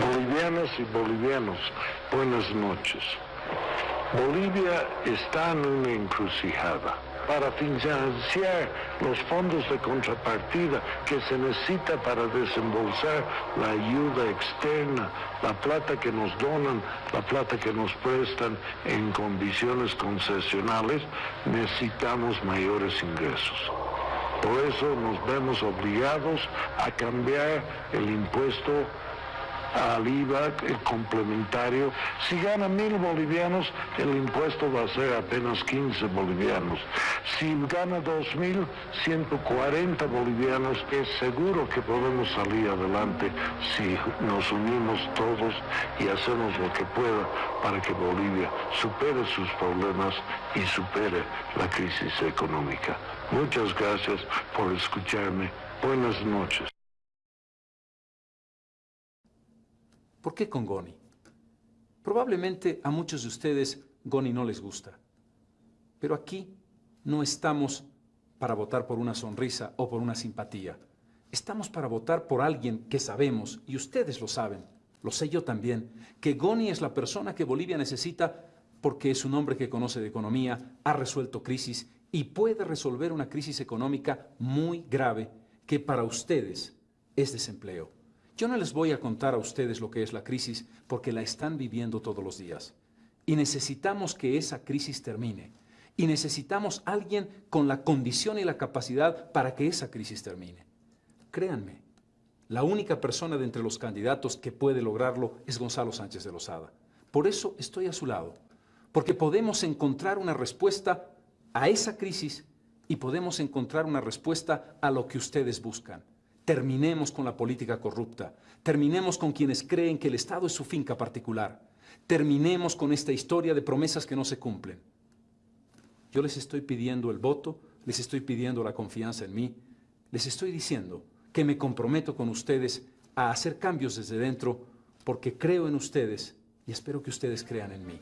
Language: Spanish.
Bolivianas y bolivianos, buenas noches. Bolivia está en una encrucijada para financiar los fondos de contrapartida que se necesita para desembolsar la ayuda externa, la plata que nos donan, la plata que nos prestan en condiciones concesionales, necesitamos mayores ingresos. Por eso nos vemos obligados a cambiar el impuesto al IVA complementario. Si gana mil bolivianos, el impuesto va a ser apenas 15 bolivianos. Si gana dos mil, 140 bolivianos, es seguro que podemos salir adelante si nos unimos todos y hacemos lo que pueda para que Bolivia supere sus problemas y supere la crisis económica. Muchas gracias por escucharme. Buenas noches. ¿Por qué con Goni? Probablemente a muchos de ustedes Goni no les gusta. Pero aquí no estamos para votar por una sonrisa o por una simpatía. Estamos para votar por alguien que sabemos, y ustedes lo saben, lo sé yo también, que Goni es la persona que Bolivia necesita porque es un hombre que conoce de economía, ha resuelto crisis y puede resolver una crisis económica muy grave que para ustedes es desempleo. Yo no les voy a contar a ustedes lo que es la crisis porque la están viviendo todos los días. Y necesitamos que esa crisis termine. Y necesitamos alguien con la condición y la capacidad para que esa crisis termine. Créanme, la única persona de entre los candidatos que puede lograrlo es Gonzalo Sánchez de Lozada. Por eso estoy a su lado, porque podemos encontrar una respuesta a esa crisis y podemos encontrar una respuesta a lo que ustedes buscan. Terminemos con la política corrupta. Terminemos con quienes creen que el Estado es su finca particular. Terminemos con esta historia de promesas que no se cumplen. Yo les estoy pidiendo el voto, les estoy pidiendo la confianza en mí, les estoy diciendo que me comprometo con ustedes a hacer cambios desde dentro porque creo en ustedes y espero que ustedes crean en mí.